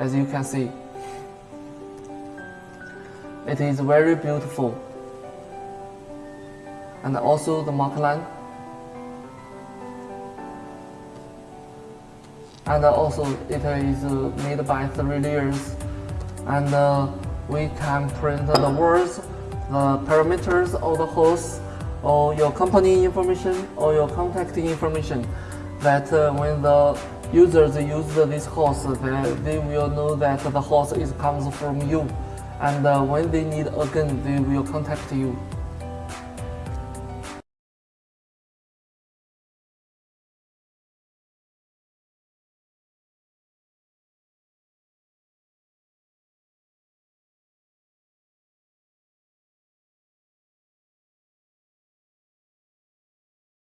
as you can see. It is very beautiful. And also the mark line. And also it is made by three layers. And uh, we can print the words, the parameters of the host, or your company information, or your contact information. That uh, when the users use this host, they, they will know that the host is comes from you. And uh, when they need again, they will contact you.